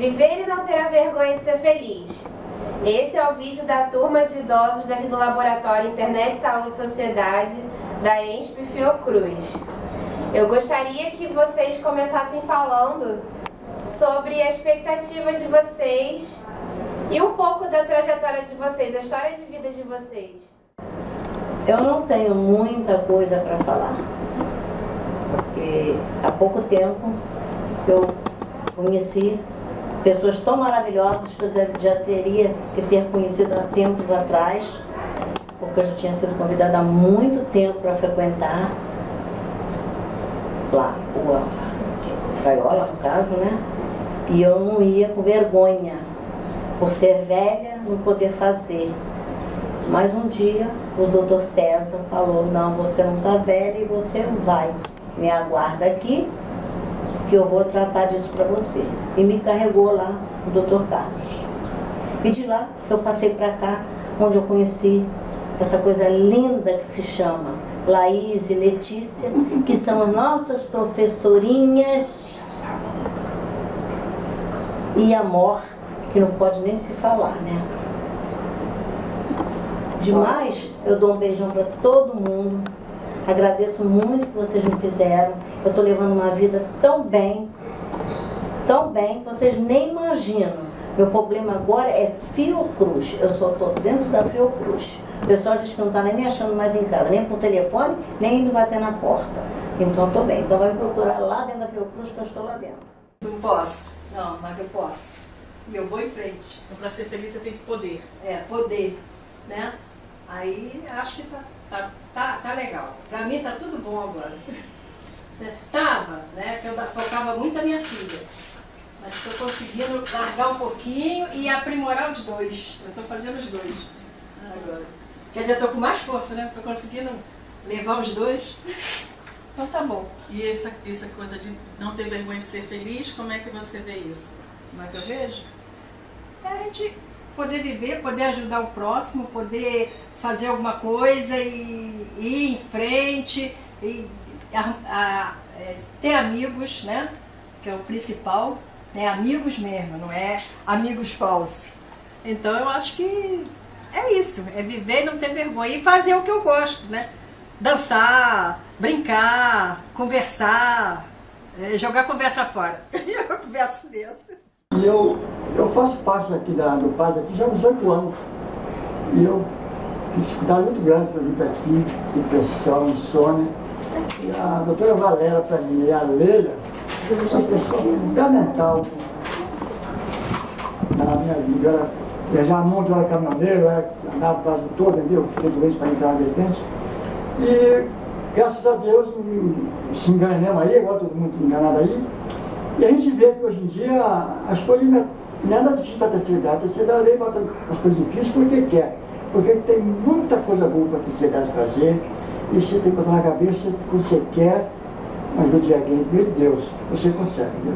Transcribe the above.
Viver e não ter a vergonha de ser feliz. Esse é o vídeo da turma de idosos daqui do Laboratório Internet, Saúde e Sociedade da ENSP Fiocruz. Eu gostaria que vocês começassem falando sobre a expectativa de vocês e um pouco da trajetória de vocês, a história de vida de vocês. Eu não tenho muita coisa para falar, porque há pouco tempo eu conheci pessoas tão maravilhosas que eu já teria que ter conhecido há tempos atrás, porque eu já tinha sido convidada há muito tempo para frequentar lá, o Gaiola, no caso, né? E eu não ia com vergonha, por ser velha, não poder fazer. Mas um dia o doutor César falou, não, você não está velha e você vai. Me aguarda aqui, que eu vou tratar disso para você. E me carregou lá o doutor Carlos. E de lá eu passei para cá, onde eu conheci essa coisa linda que se chama Laís e Letícia, que são as nossas professorinhas e amor, que não pode nem se falar, né? Demais, eu dou um beijão para todo mundo. Agradeço muito que vocês me fizeram. Eu estou levando uma vida tão bem, tão bem, que vocês nem imaginam. Meu problema agora é Fiocruz. Eu só estou dentro da Fiocruz. O pessoal diz que não está nem me achando mais em casa, nem por telefone, nem indo bater na porta. Então estou bem. Então vai me procurar lá dentro da Fiocruz que eu estou lá dentro. Não posso. Não, mas eu posso. E eu vou em frente. Para ser feliz, você tem que poder. É, poder. Né? Aí acho que tá, tá, tá, tá legal. Pra mim tá tudo bom agora. Tava, né? Que eu focava muito na minha filha. Mas estou conseguindo largar um pouquinho e aprimorar os dois. Eu estou fazendo os dois agora. Quer dizer, estou com mais força, né? Estou conseguindo levar os dois. Então tá bom. E essa, essa coisa de não ter vergonha de ser feliz, como é que você vê isso? Como é que eu vejo? É a gente poder viver, poder ajudar o próximo, poder fazer alguma coisa e, ir em frente, e a, a, é, ter amigos, né? Que é o principal, né? Amigos mesmo, não é amigos falsos. Então eu acho que é isso, é viver e não ter vergonha e fazer o que eu gosto, né? Dançar, brincar, conversar, é, jogar conversa fora. eu converso dentro. E eu, eu faço parte aqui da, do Paz aqui já há uns oito anos. E eu dificuldade muito grande para vir aqui, depressão, insônia. E a doutora Valéria, para mim, a Leila, são pessoas fundamental na minha vida. Ela viajava muito, era caminhoneira, andava o Brasil todo, entendeu? Fiquei doente para entrar na vertente. E graças a Deus, se enganamos aí, agora todo mundo enganado aí. E a gente vê que hoje em dia as coisas não é nada difícil para a terceira idade. A terceira idade bota as coisas difíceis porque quer porque tem muita coisa boa para a terceira idade fazer, e você tem que botar na cabeça que você quer, mas ajuda de alguém, meu Deus, você consegue, viu?